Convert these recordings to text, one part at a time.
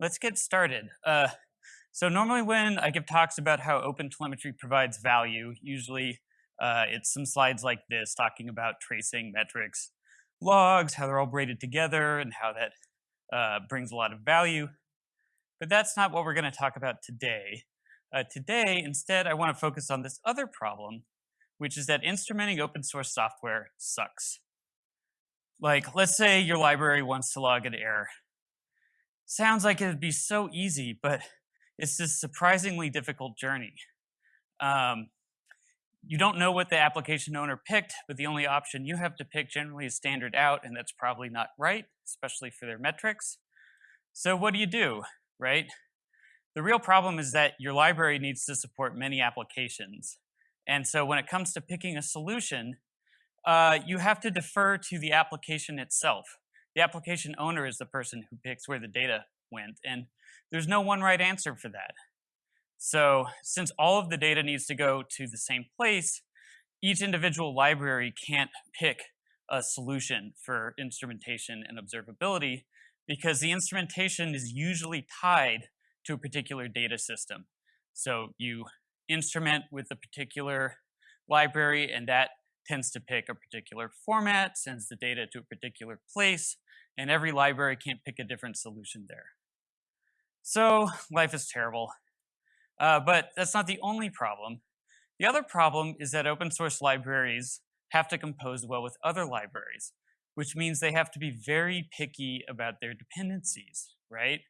let's get started. Uh, so normally when I give talks about how OpenTelemetry provides value, usually uh, it's some slides like this talking about tracing metrics, logs, how they're all braided together, and how that uh, brings a lot of value. But that's not what we're going to talk about today. Uh, today, instead, I want to focus on this other problem, which is that instrumenting open source software sucks. Like, let's say your library wants to log an error. Sounds like it would be so easy, but it's this surprisingly difficult journey. Um, you don't know what the application owner picked, but the only option you have to pick generally is standard out, and that's probably not right, especially for their metrics. So what do you do, right? The real problem is that your library needs to support many applications. And so when it comes to picking a solution, uh, you have to defer to the application itself. The application owner is the person who picks where the data went, and there's no one right answer for that. So since all of the data needs to go to the same place, each individual library can't pick a solution for instrumentation and observability because the instrumentation is usually tied to a particular data system. So you instrument with a particular library and that tends to pick a particular format, sends the data to a particular place, and every library can't pick a different solution there. So life is terrible. Uh, but that's not the only problem. The other problem is that open source libraries have to compose well with other libraries, which means they have to be very picky about their dependencies, right?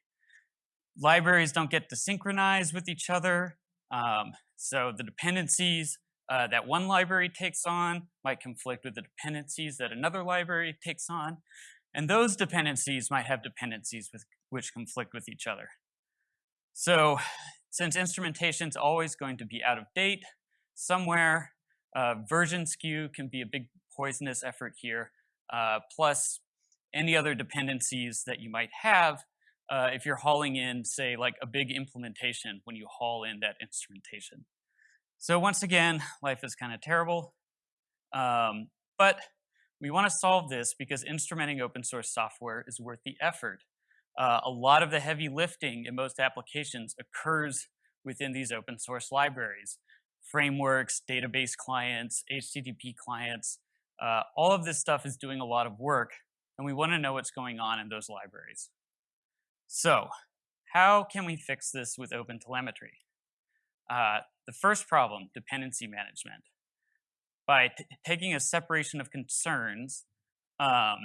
Libraries don't get to synchronize with each other. Um, so the dependencies uh, that one library takes on might conflict with the dependencies that another library takes on. And those dependencies might have dependencies with, which conflict with each other. So since instrumentation is always going to be out of date, somewhere uh, version skew can be a big poisonous effort here, uh, plus any other dependencies that you might have uh, if you're hauling in, say, like a big implementation when you haul in that instrumentation. So once again, life is kind of terrible, um, but we want to solve this because instrumenting open source software is worth the effort. Uh, a lot of the heavy lifting in most applications occurs within these open source libraries. Frameworks, database clients, HTTP clients, uh, all of this stuff is doing a lot of work, and we want to know what's going on in those libraries. So, how can we fix this with OpenTelemetry? Uh, the first problem, dependency management. By taking a separation of concerns, um,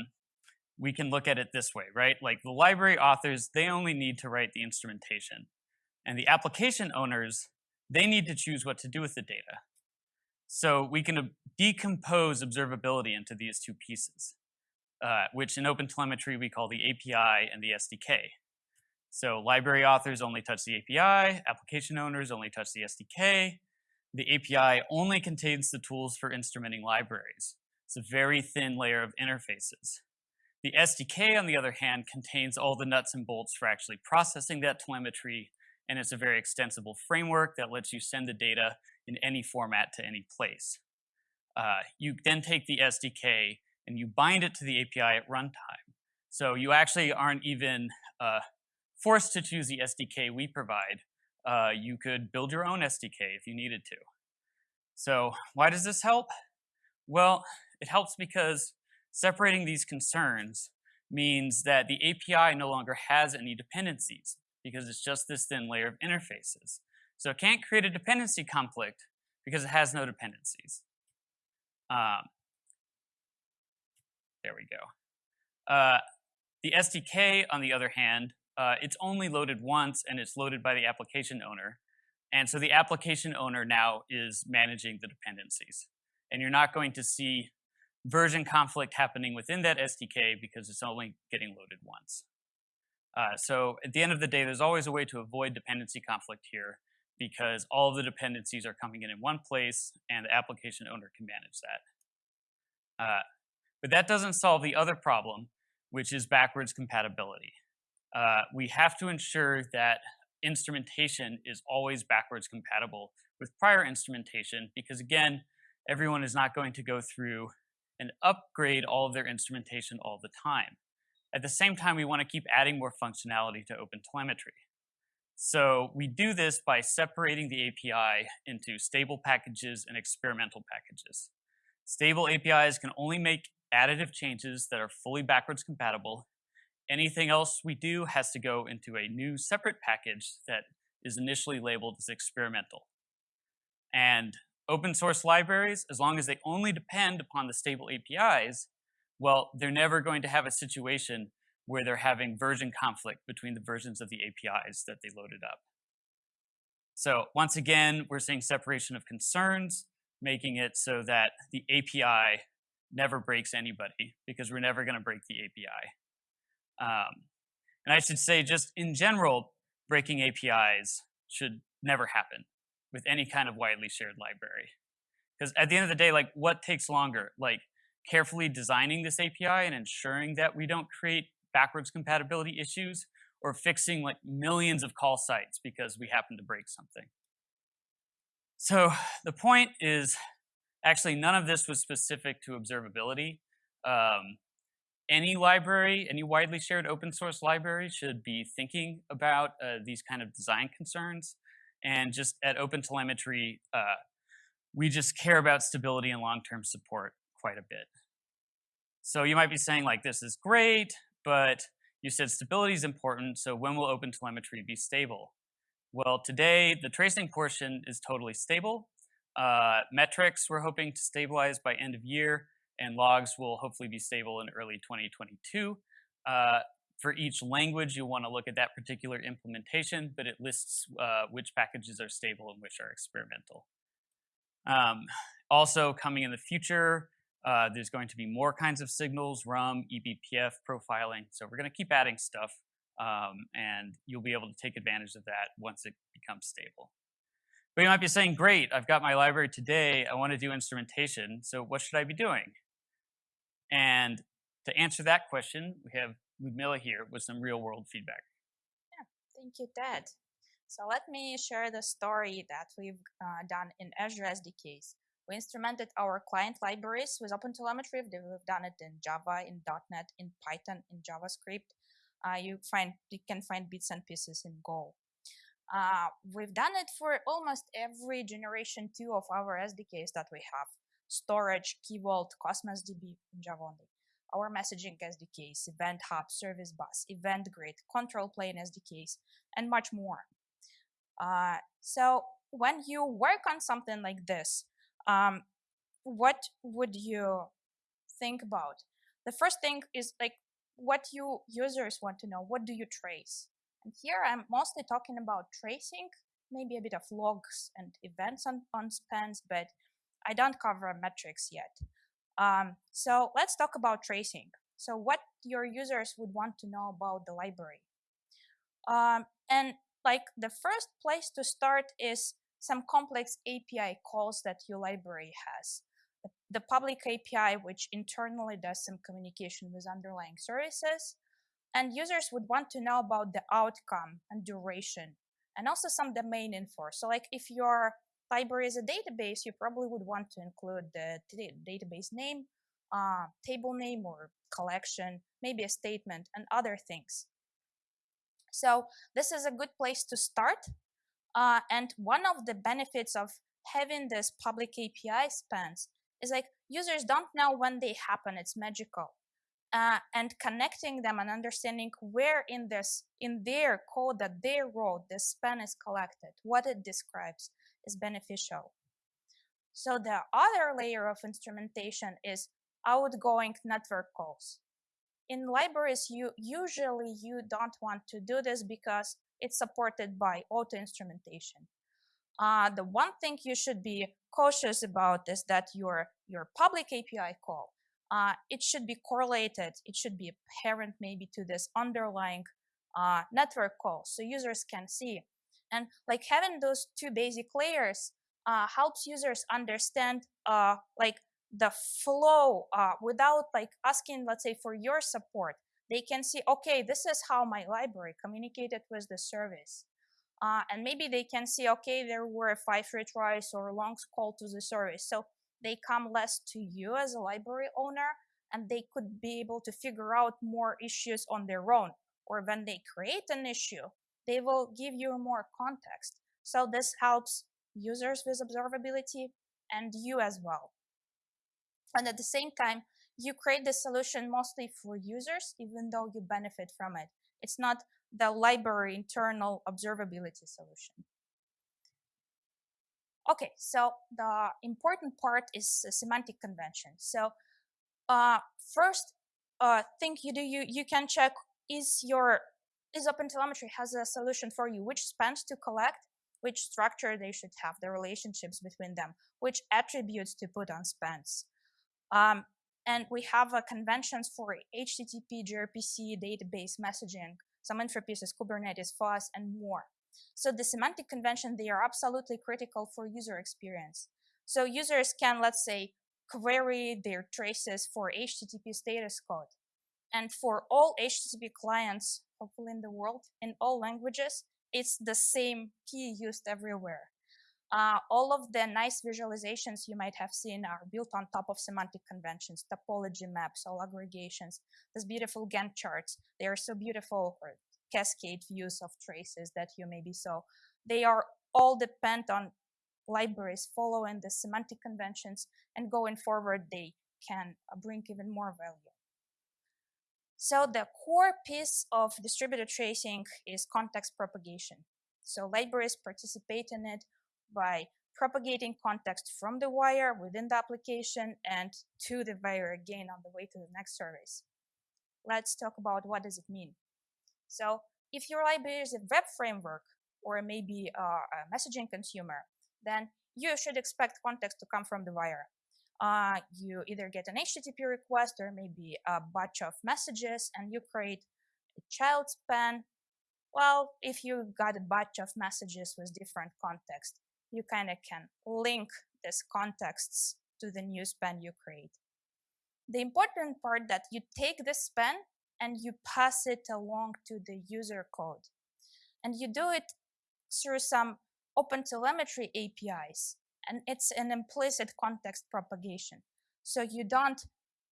we can look at it this way, right? Like the library authors, they only need to write the instrumentation. And the application owners, they need to choose what to do with the data. So we can decompose observability into these two pieces, uh, which in OpenTelemetry we call the API and the SDK. So library authors only touch the API, application owners only touch the SDK. The API only contains the tools for instrumenting libraries. It's a very thin layer of interfaces. The SDK, on the other hand, contains all the nuts and bolts for actually processing that telemetry, and it's a very extensible framework that lets you send the data in any format to any place. Uh, you then take the SDK and you bind it to the API at runtime. So you actually aren't even uh, forced to choose the SDK we provide. Uh, you could build your own SDK if you needed to. So why does this help? Well, it helps because Separating these concerns means that the API no longer has any dependencies because it's just this thin layer of interfaces. So it can't create a dependency conflict because it has no dependencies. Um, there we go. Uh, the SDK, on the other hand, uh, it's only loaded once and it's loaded by the application owner. And so the application owner now is managing the dependencies. And you're not going to see version conflict happening within that SDK because it's only getting loaded once. Uh, so at the end of the day, there's always a way to avoid dependency conflict here because all of the dependencies are coming in in one place and the application owner can manage that. Uh, but that doesn't solve the other problem, which is backwards compatibility. Uh, we have to ensure that instrumentation is always backwards compatible with prior instrumentation because again, everyone is not going to go through and upgrade all of their instrumentation all the time. At the same time, we want to keep adding more functionality to OpenTelemetry. So we do this by separating the API into stable packages and experimental packages. Stable APIs can only make additive changes that are fully backwards compatible. Anything else we do has to go into a new separate package that is initially labeled as experimental. And open source libraries, as long as they only depend upon the stable APIs, well, they're never going to have a situation where they're having version conflict between the versions of the APIs that they loaded up. So once again, we're seeing separation of concerns, making it so that the API never breaks anybody because we're never going to break the API. Um, and I should say, just in general, breaking APIs should never happen with any kind of widely shared library. Because at the end of the day, like what takes longer? Like carefully designing this API and ensuring that we don't create backwards compatibility issues or fixing like millions of call sites because we happen to break something. So the point is actually none of this was specific to observability. Um, any library, any widely shared open source library should be thinking about uh, these kind of design concerns. And just at OpenTelemetry, uh, we just care about stability and long-term support quite a bit. So you might be saying like, this is great, but you said stability is important, so when will OpenTelemetry be stable? Well, today, the tracing portion is totally stable. Uh, metrics, we're hoping to stabilize by end of year, and logs will hopefully be stable in early 2022. Uh, for each language, you'll want to look at that particular implementation, but it lists uh, which packages are stable and which are experimental. Um, also coming in the future, uh, there's going to be more kinds of signals, RUM, eBPF profiling. So we're going to keep adding stuff, um, and you'll be able to take advantage of that once it becomes stable. But you might be saying, great, I've got my library today. I want to do instrumentation. So what should I be doing? And to answer that question, we have Ludmila here with some real world feedback. Yeah, thank you, Ted. So let me share the story that we've uh, done in Azure SDKs. We instrumented our client libraries with OpenTelemetry. We've done it in Java, in .NET, in Python, in JavaScript. Uh, you find you can find bits and pieces in Go. Uh, we've done it for almost every generation two of our SDKs that we have. Storage, Key Vault, Cosmos DB Java only our messaging SDKs, Event Hub, Service Bus, Event Grid, Control Plane SDKs, and much more. Uh, so when you work on something like this, um, what would you think about? The first thing is like what you users want to know. What do you trace? And here I'm mostly talking about tracing, maybe a bit of logs and events on, on spans, but I don't cover metrics yet. Um, so let's talk about tracing. So what your users would want to know about the library. Um, and like the first place to start is some complex API calls that your library has. The public API, which internally does some communication with underlying services. And users would want to know about the outcome and duration and also some domain info. So like if you're library is a database, you probably would want to include the database name, uh, table name or collection, maybe a statement and other things. So this is a good place to start. Uh, and one of the benefits of having this public API spans is like users don't know when they happen. It's magical. Uh, and connecting them and understanding where in this in their code that they wrote this span is collected, what it describes, is beneficial. So the other layer of instrumentation is outgoing network calls. In libraries, you usually you don't want to do this because it's supported by auto instrumentation. Uh, the one thing you should be cautious about is that your your public API call uh, it should be correlated. It should be apparent maybe to this underlying uh, network call, so users can see and like having those two basic layers uh, helps users understand uh, like the flow uh, without like asking, let's say, for your support. They can see, okay, this is how my library communicated with the service. Uh, and maybe they can see, okay, there were five retries or long call to the service. So they come less to you as a library owner and they could be able to figure out more issues on their own. Or when they create an issue, they will give you more context. So this helps users with observability and you as well. And at the same time, you create the solution mostly for users, even though you benefit from it. It's not the library internal observability solution. Okay, so the important part is semantic convention. So uh, first uh, thing you do, you, you can check is your is OpenTelemetry has a solution for you, which spans to collect, which structure they should have, the relationships between them, which attributes to put on spans. Um, and we have uh, conventions for HTTP, gRPC, database messaging, some interfaces, Kubernetes, FaaS, and more. So the semantic convention, they are absolutely critical for user experience. So users can, let's say, query their traces for HTTP status code. And for all HTTP clients, hopefully in the world, in all languages, it's the same key used everywhere. Uh, all of the nice visualizations you might have seen are built on top of semantic conventions, topology maps, all aggregations, these beautiful Gantt charts. They are so beautiful, or cascade views of traces that you maybe saw. They are all depend on libraries following the semantic conventions and going forward they can uh, bring even more value. So the core piece of distributed tracing is context propagation. So libraries participate in it by propagating context from the wire within the application and to the wire again on the way to the next service. Let's talk about what does it mean. So if your library is a web framework or maybe a, a messaging consumer, then you should expect context to come from the wire uh, you either get an HTTP request or maybe a batch of messages and you create a child span. Well, if you got a batch of messages with different context, you kind of can link these contexts to the new span you create. The important part that you take this span and you pass it along to the user code. And you do it through some OpenTelemetry APIs and it's an implicit context propagation. So you don't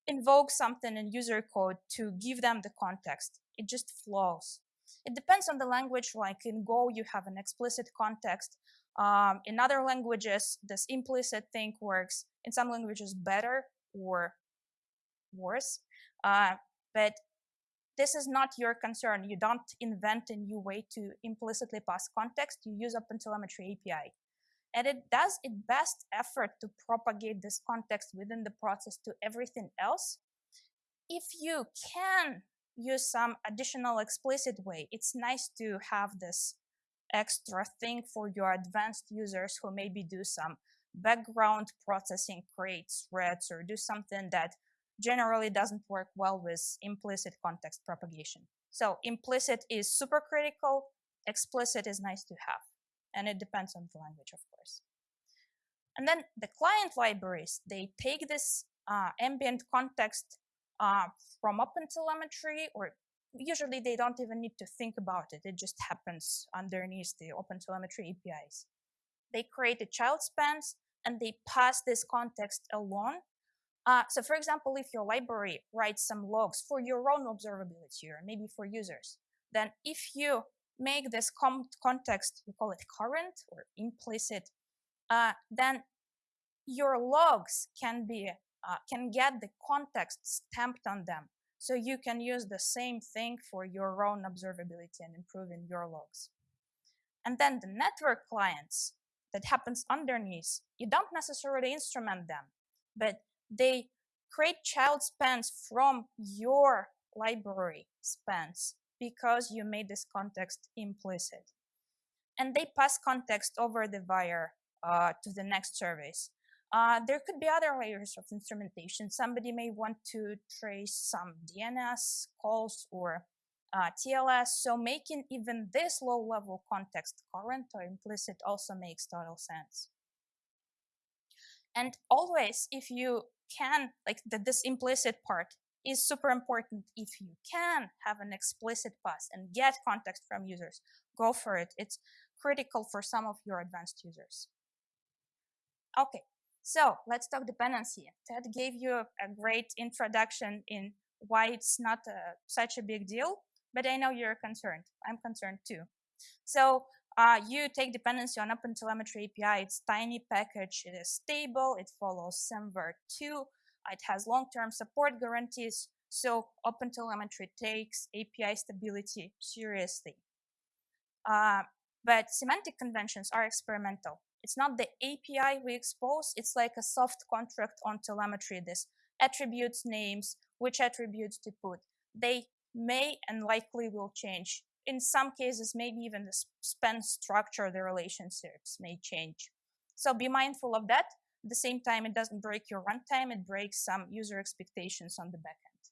invoke something in user code to give them the context. It just flows. It depends on the language. Like in Go, you have an explicit context. Um, in other languages, this implicit thing works. In some languages, better or worse. Uh, but this is not your concern. You don't invent a new way to implicitly pass context. You use OpenTelemetry API and it does its best effort to propagate this context within the process to everything else. If you can use some additional explicit way, it's nice to have this extra thing for your advanced users who maybe do some background processing, create threads, or do something that generally doesn't work well with implicit context propagation. So implicit is super critical, explicit is nice to have and it depends on the language, of course. And then the client libraries, they take this uh, ambient context uh, from OpenTelemetry, or usually they don't even need to think about it. It just happens underneath the OpenTelemetry APIs. They create a child spans and they pass this context along. Uh, so for example, if your library writes some logs for your own observability or maybe for users, then if you make this context, we call it current or implicit, uh, then your logs can be uh, can get the context stamped on them. So you can use the same thing for your own observability and improving your logs. And then the network clients that happens underneath, you don't necessarily instrument them, but they create child spans from your library spans because you made this context implicit. And they pass context over the wire uh, to the next service. Uh, there could be other layers of instrumentation. Somebody may want to trace some DNS calls or uh, TLS. So making even this low level context current or implicit also makes total sense. And always, if you can, like the, this implicit part, is super important if you can have an explicit pass and get context from users go for it it's critical for some of your advanced users okay So let's talk dependency. Ted gave you a great introduction in why it's not a, such a big deal, but I know you're concerned. I'm concerned too. So uh, you take dependency on OpenTelemetry API. It's tiny package. It is stable. It follows SemVer2. It has long-term support guarantees. So OpenTelemetry takes API stability seriously. Uh, but semantic conventions are experimental. It's not the API we expose. It's like a soft contract on telemetry. This attributes, names, which attributes to put. They may and likely will change. In some cases, maybe even the span structure, the relationships may change. So be mindful of that. At the same time, it doesn't break your runtime. It breaks some user expectations on the backend.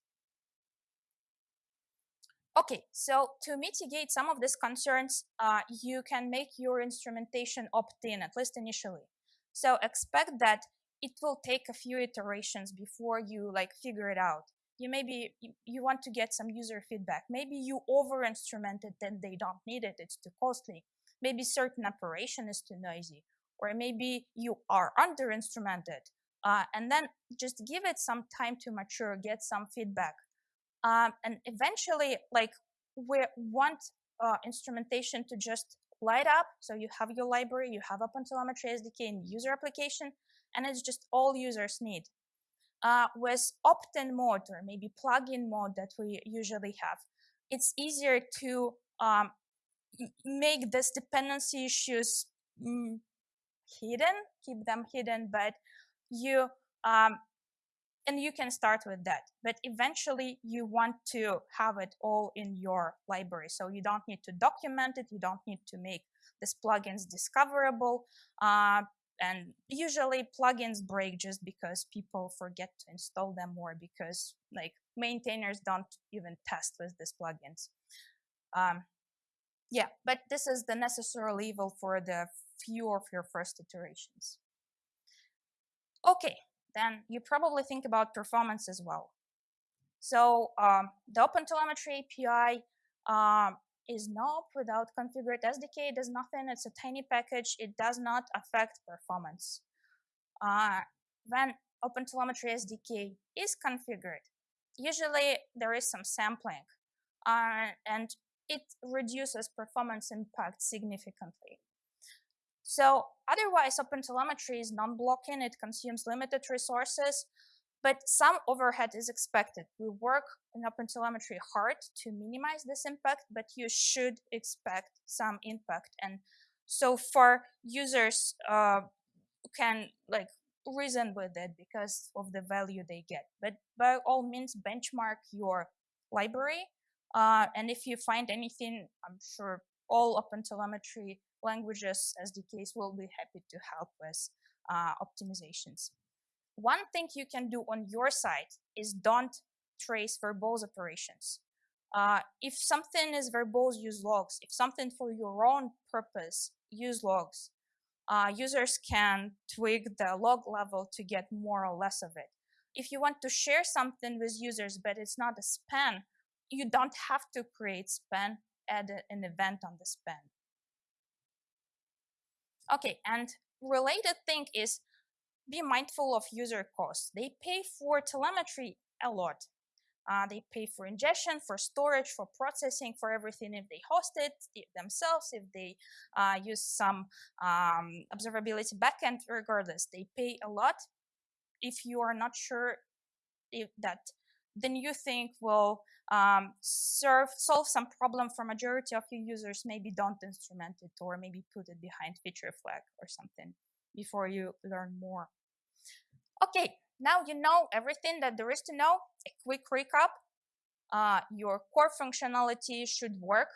Okay, so to mitigate some of these concerns, uh, you can make your instrumentation opt-in, at least initially. So expect that it will take a few iterations before you like figure it out. You maybe you, you want to get some user feedback. Maybe you over-instrumented and they don't need it, it's too costly. Maybe certain operation is too noisy. Or maybe you are under-instrumented. Uh, and then just give it some time to mature, get some feedback um, and eventually, like we want uh, instrumentation to just light up. So you have your library, you have OpenTelemetry SDK and user application, and it's just all users need. Uh, with opt-in mode or maybe plugin mode that we usually have, it's easier to um, make this dependency issues mm, hidden, keep them hidden, but you um, and you can start with that. But eventually you want to have it all in your library. So you don't need to document it you don't need to make these plugins discoverable uh, and usually plugins break just because people forget to install them or because like maintainers don't even test with these plugins um, yeah but this is the necessary level for the few of your first iterations okay then you probably think about performance as well. So um, the OpenTelemetry API um, is not without configured SDK. It does nothing. It's a tiny package. It does not affect performance. Uh, when OpenTelemetry SDK is configured, usually there is some sampling, uh, and it reduces performance impact significantly. So otherwise, OpenTelemetry is non-blocking. It consumes limited resources, but some overhead is expected. We work in OpenTelemetry hard to minimize this impact, but you should expect some impact. And so far, users uh, can like reason with it because of the value they get. But by all means, benchmark your library. Uh, and if you find anything, I'm sure all OpenTelemetry languages SDKs will be happy to help with uh, optimizations. One thing you can do on your side is don't trace verbose operations. Uh, if something is verbose, use logs. If something for your own purpose, use logs. Uh, users can tweak the log level to get more or less of it. If you want to share something with users, but it's not a span, you don't have to create span, add an event on the span. Okay, and related thing is be mindful of user costs. They pay for telemetry a lot. Uh, they pay for ingestion, for storage, for processing, for everything if they host it themselves, if they uh, use some um, observability backend, regardless, they pay a lot. If you are not sure if that the new thing will um, serve solve some problem for majority of your users maybe don't instrument it or maybe put it behind feature flag or something before you learn more okay now you know everything that there is to know a quick recap uh, your core functionality should work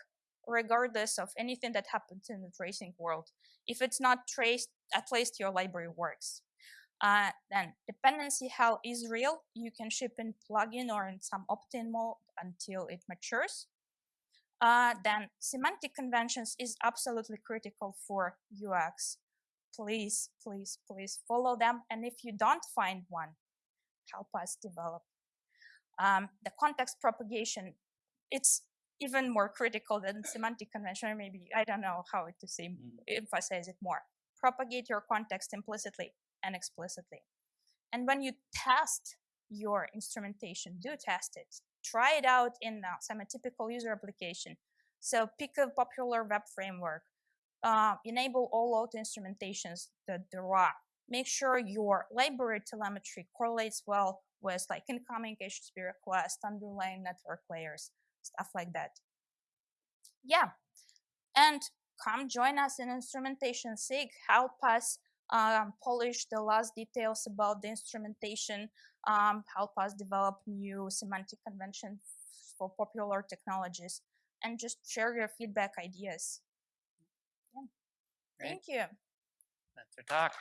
regardless of anything that happens in the tracing world if it's not traced at least your library works uh, then dependency hell is real. You can ship in plugin or in some opt-in mode until it matures. Uh, then semantic conventions is absolutely critical for UX. Please, please, please follow them. And if you don't find one, help us develop. Um, the context propagation, it's even more critical than semantic convention, or maybe, I don't know how to say, mm. emphasize it more. Propagate your context implicitly and explicitly. And when you test your instrumentation, do test it. Try it out in uh, some typical user application. So pick a popular web framework. Uh, enable all auto instrumentations that there are. Make sure your library telemetry correlates well with like incoming HTTP requests, underlying network layers, stuff like that. Yeah, and come join us in Instrumentation SIG. Help us um, polish the last details about the instrumentation, um, help us develop new semantic convention for popular technologies, and just share your feedback ideas. Great. Thank you. That's our talk.